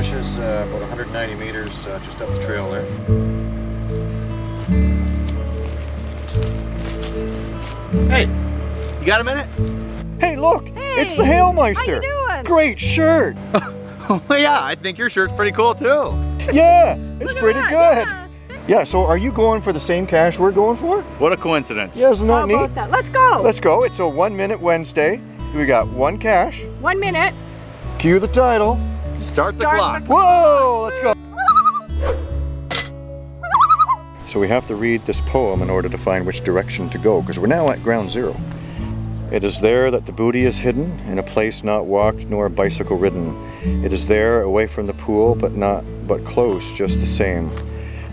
cache is uh, about 190 meters uh, just up the trail there. Hey, you got a minute? Hey, look! it's the Hey, Hailmeister! how you doing? Great shirt! Oh yeah, I think your shirt's pretty cool too. yeah, it's pretty that, good. yeah. Yeah, so are you going for the same cache we're going for? What a coincidence. Yeah, isn't How that neat? that? Let's go. Let's go. It's a one minute Wednesday. We got one cache. One minute. Cue the title. Start the clock. the- Whoa, let's go. So we have to read this poem in order to find which direction to go because we're now at ground zero. It is there that the booty is hidden in a place not walked nor bicycle ridden. It is there away from the pool but not but close just the same.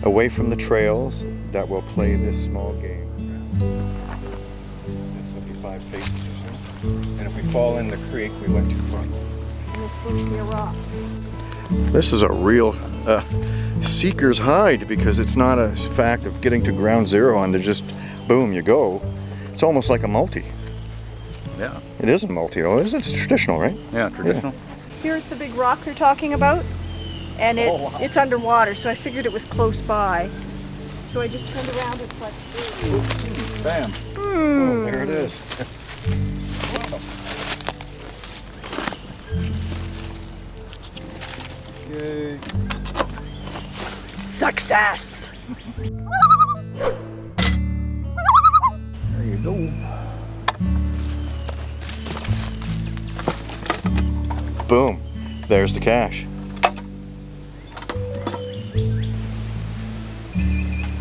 Away from the trails that will play this small game. 75 paces or so. And if we fall in the creek, we went too far. This is a real uh, seeker's hide because it's not a fact of getting to ground zero and to just boom you go. It's almost like a multi. Yeah. It is a multi though, is it? It's traditional, right? Yeah, traditional. Here's the big rock they're talking about. And Oh, it's it's underwater, so I figured it was close by. So I just turned around and like, Bam. Oh, there it is. Yay. success. There you go. Boom. There's the cache.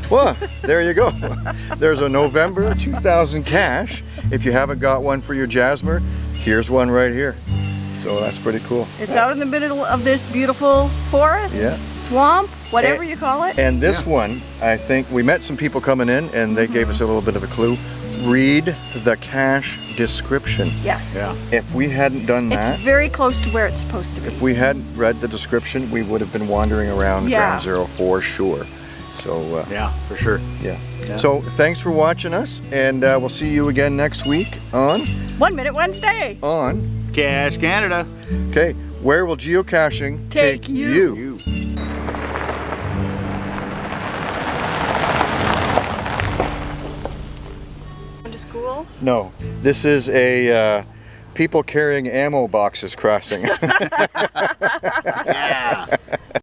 Well, there you go. There's a November 2000 cache. If you haven't got one for your Jasmer, here's one right here. So that's pretty cool. It's out in the middle of this beautiful forest, Yeah. swamp, whatever And- you call it. And this one, I think we met some people coming in and they gave us a little bit of a clue. Read the cache description. yes. Yeah. If we hadn't done that. It's very close to where it's supposed to be. if we hadn't read the description, we would have been wandering around Yeah. Ground Zero for sure. So, uh, Yeah, for sure. yeah. Yeah. So, thanks for watching us, and uh, we'll see you again next week on One Minute Wednesday. on. Cash Canada. Okay, where will geocaching Take you. You. To school. No, this is a uh, people carrying ammo boxes crossing.